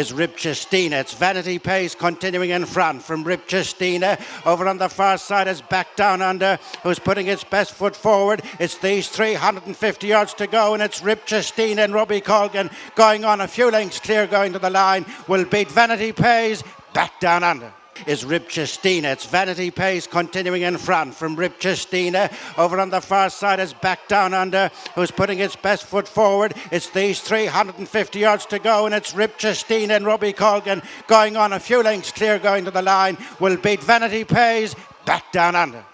is Ribchestina. It's Vanity Pace continuing in front from Ribchestina. Over on the far side is Back Down Under, who's putting its best foot forward. It's these 350 yards to go, and it's Ribchestina and Robbie Colgan going on a few lengths clear going to the line. Will beat Vanity Pace. Back Down Under is Ribchestina. It's Vanity Pace continuing in front from Ribchestina. Over on the far side is Back Down Under, who's putting its best foot forward. It's these 350 yards to go, and it's Ribchestina and Robbie Colgan going on a few lengths clear going to the line. Will beat Vanity Pace. Back Down Under.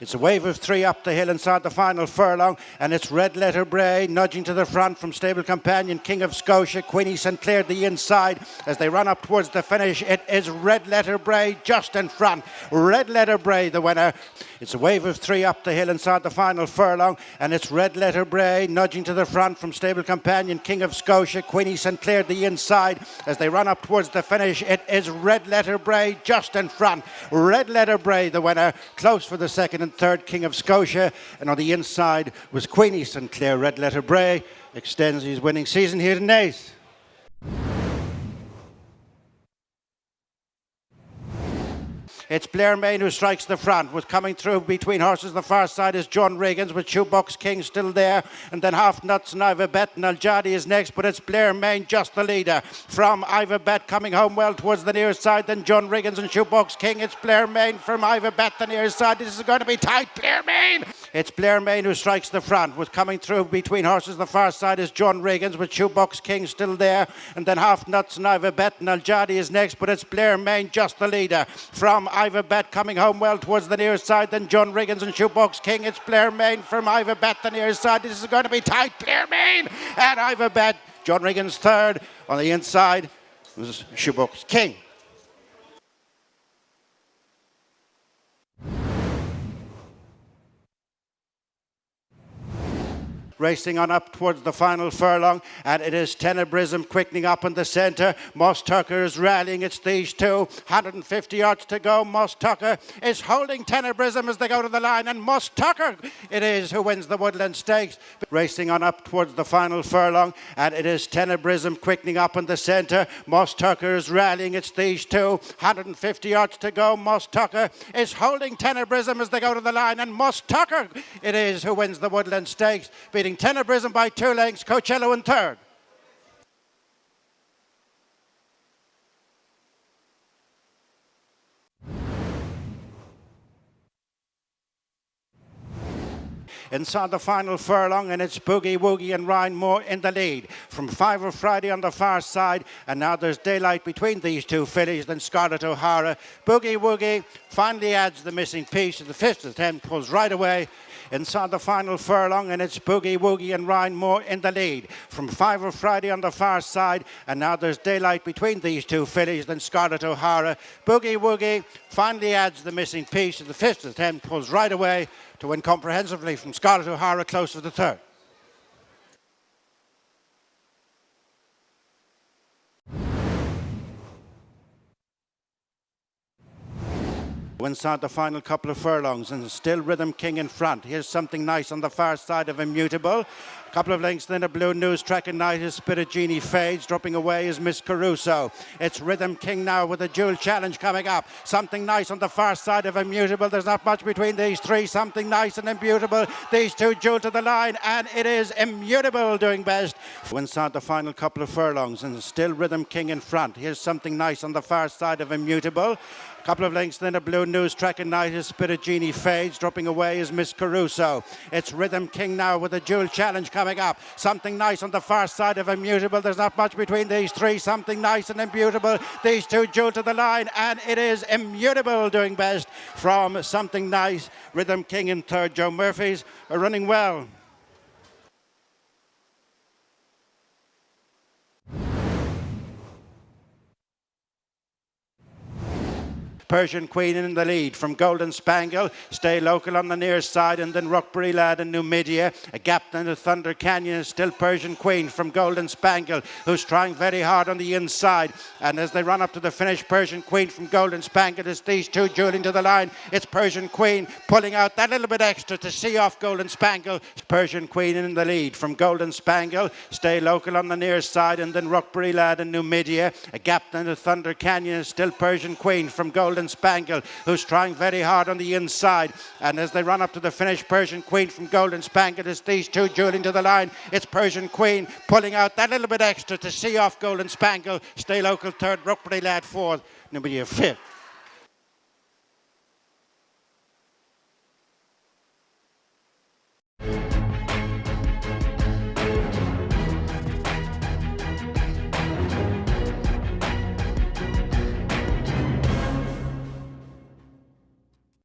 It's a wave of three up the hill inside the final furlong, and it's Red Letter Bray nudging to the front from stable companion King of Scotia, Queenie St Clair the inside as they run up towards the finish. It is Red Letter Bray just in front. Red Letter Bray the winner. It's a wave of three up the hill inside the final furlong, and it's Red Letter Bray nudging to the front from stable companion King of Scotia, Queenie St Clair the inside as they run up towards the finish. It is Red Letter Bray just in front. Red Letter Bray the winner, close for the second third King of Scotia. And on the inside was Queenie St Clair. Red Letter Bray extends his winning season here tonight. It's Blair Main who strikes the front. With coming through between horses, the far side is John Riggins with Shoebox King still there. And then Half Nuts and Ivor Bet and Aljadi is next, but it's Blair Main just the leader. From Ivor Bet coming home well towards the near side, then John Riggins and Shoebox King. It's Blair Main from Ivor Bet, the near side. This is going to be tight. Blair Main! It's Blair Main who strikes the front. With coming through between horses, the far side is John Riggins with Shoebox King still there. And then Half Nuts and Bet and Aljadi is next, but it's Blair Main just the leader. From Ivor Bet coming home well towards the near side. Then John Riggins and Shoebox King. It's Blair Main from Ivor Bet, the near side. This is going to be tight. Blair Main and Ivor Bet. John Riggins third. On the inside was Shoebox King. Racing on up towards the final furlong. And it is Tenebrism quickening up in the centre. Moss Tucker is rallying. It's these two. 150 yards to go. Moss Tucker is holding Tenebrism as they go to the line. And Moss Tucker it is who wins the Woodland Stakes. Racing on up towards the final furlong. And it is Tenebrism quickening up in the centre. Moss Tucker is rallying. It's these two. 150 yards to go. Moss Tucker is holding Tenebrism as they go to the line. And Moss Tucker it is who wins the Woodland Stakes, beating leading Tenebrism by two lengths, Coachello in third. Inside the final furlong, and it's Boogie Woogie and Ryan Moore in the lead. From Five of Friday on the far side, and now there's daylight between these two fillies, then Scarlett O'Hara. Boogie Woogie finally adds the missing piece, and the fifth attempt pulls right away inside the final furlong, and it's Boogie Woogie and Ryan Moore in the lead. From Five of Friday on the far side, and now there's daylight between these two fillies, then Scarlett O'Hara. Boogie Woogie finally adds the missing piece, and the fifth attempt pulls right away to win comprehensively from Scarlett O'Hara close to the third. Inside the final couple of furlongs and still Rhythm King in front. Here's something nice on the far side of Immutable. A couple of lengths then a blue news track and night is Spirit Genie fades. Dropping away is Miss Caruso. It's Rhythm King now with a dual challenge coming up. Something nice on the far side of Immutable. There's not much between these three. Something nice and Immutable. These two duel to the line and it is Immutable doing best. Inside the final couple of furlongs and still Rhythm King in front. Here's something nice on the far side of Immutable. Couple of lengths then a blue news track and night is Spirit Genie fades. Dropping away is Miss Caruso. It's Rhythm King now with a dual challenge coming up. Something nice on the far side of Immutable. There's not much between these three. Something nice and Immutable. These two duel to the line, and it is Immutable doing best from Something Nice. Rhythm King in third. Joe Murphy's running well. Persian Queen in the lead from Golden Spangle. Stay local on the near side and then Rockbury Lad and Numidia. A gap then to Thunder Canyon is still Persian Queen from Golden Spangle who's trying very hard on the inside. And as they run up to the finish, Persian Queen from Golden Spangle is these two dueling to the line. It's Persian Queen pulling out that little bit extra to see off Golden Spangle. Persian Queen in the lead from Golden Spangle. Stay local on the near side and then Rockbury Lad and Numidia. A gap then to Thunder Canyon is still Persian Queen from Golden Spangle who's trying very hard on the inside. And as they run up to the finish, Persian Queen from Golden Spangle is these two dueling to the line. It's Persian Queen pulling out that little bit extra to see off Golden Spangle. Stay local third, Rockbury Lad fourth, Numidia fifth.